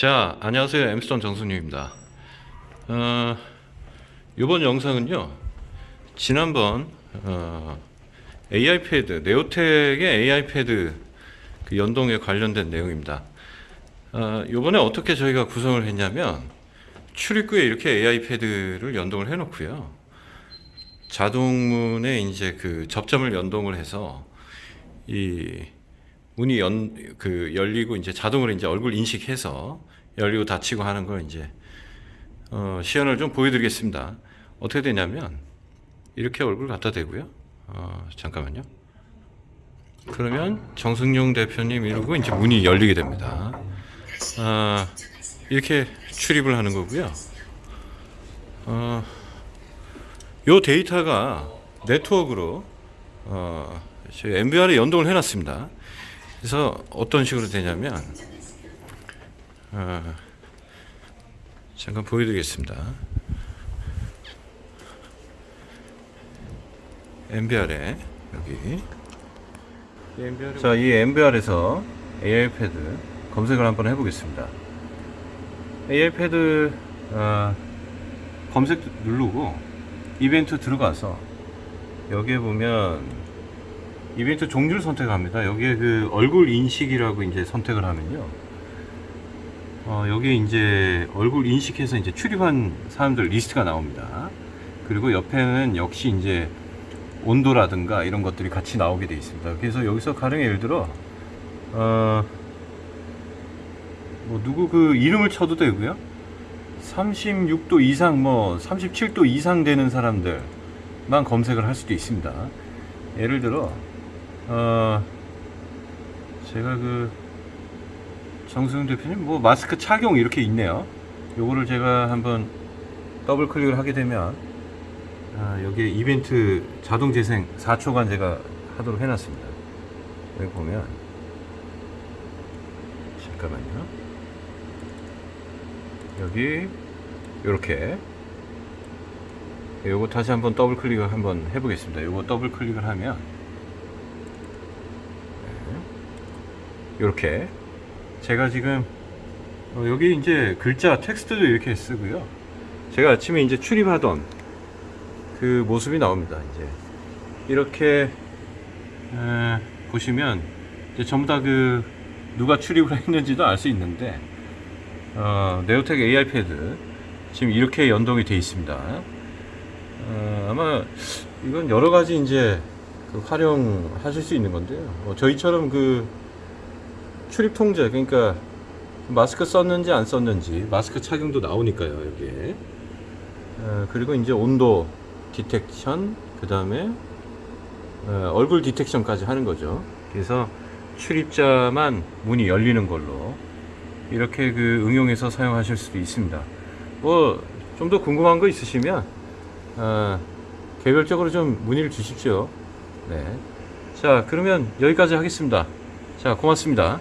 자, 안녕하세요. 엠스톤 정순유입니다. 어, 이번 영상은요. 지난번 어, AI 패드, 네오텍의 AI 패드 그 연동에 관련된 내용입니다. 어, 이번에 어떻게 저희가 구성을 했냐면 출입구에 이렇게 AI 패드를 연동을 해 놓고요. 자동문에 이제 그 접점을 연동을 해서 이 문이 연 그 열리고 이제 자동으로 이제 얼굴 인식해서 열리고 닫히고 하는 걸 이제 어, 시연을 좀 보여드리겠습니다. 어떻게 되냐면 이렇게 얼굴 갖다 대고요. 어, 잠깐만요. 그러면 정승용 대표님 이러고 이제 문이 열리게 됩니다. 아, 이렇게 출입을 하는 거고요. 어, 요 데이터가 네트워크로 어, 저희 MBR에 연동을 해놨습니다. 그래서 어떤 식으로 되냐면 어, 잠깐 보여드리겠습니다. MBR에 여기 자, 이 MBR에서 AI 패드 검색을 한번 해보겠습니다. AI 패드 어, 검색 누르고 이벤트 들어가서 여기에 보면 이벤트 종류를 선택합니다. 여기에 그 얼굴 인식이라고 이제 선택을 하면요. 어, 여기 이제 얼굴 인식해서 이제 출입한 사람들 리스트가 나옵니다. 그리고 옆에는 역시 이제 온도라든가 이런 것들이 같이 나오게 되어 있습니다. 그래서 여기서 가령 예를 들어 어, 뭐 누구 그 이름을 쳐도 되고요. 36도 이상 뭐 37도 이상 되는 사람들만 검색을 할 수도 있습니다. 예를 들어 어, 제가 그 정승훈 대표님 뭐 마스크 착용 이렇게 있네요. 요거를 제가 한번 더블 클릭을 하게 되면 아, 여기에 이벤트 자동 재생 4초간 제가 하도록 해놨습니다. 여기 보면 잠깐만요. 여기 이렇게 요거 다시 한번 더블 클릭을 한번 해보겠습니다. 요거 더블 클릭을 하면 이렇게 제가 지금 어, 여기 이제 글자 텍스트도 이렇게 쓰고요. 제가 아침에 이제 출입하던 그 모습이 나옵니다. 이제 이렇게 에, 보시면 이제 전부 다 그 누가 출입을 했는지도 알 수 있는데 어, 네오텍 AI 패드 지금 이렇게 연동이 되어 있습니다. 어, 아마 이건 여러 가지 이제 그 활용하실 수 있는 건데요. 뭐 저희처럼 그 출입 통제 그러니까 마스크 썼는지 안 썼는지 마스크 착용도 나오니까요 여기에. 어, 그리고 이제 온도 디텍션 그 다음에 어, 얼굴 디텍션까지 하는 거죠. 그래서 출입자만 문이 열리는 걸로 이렇게 그 응용해서 사용하실 수도 있습니다. 뭐 좀 더 궁금한 거 있으시면 어, 개별적으로 좀 문의를 주십시오. 네. 자 그러면 여기까지 하겠습니다. 자 고맙습니다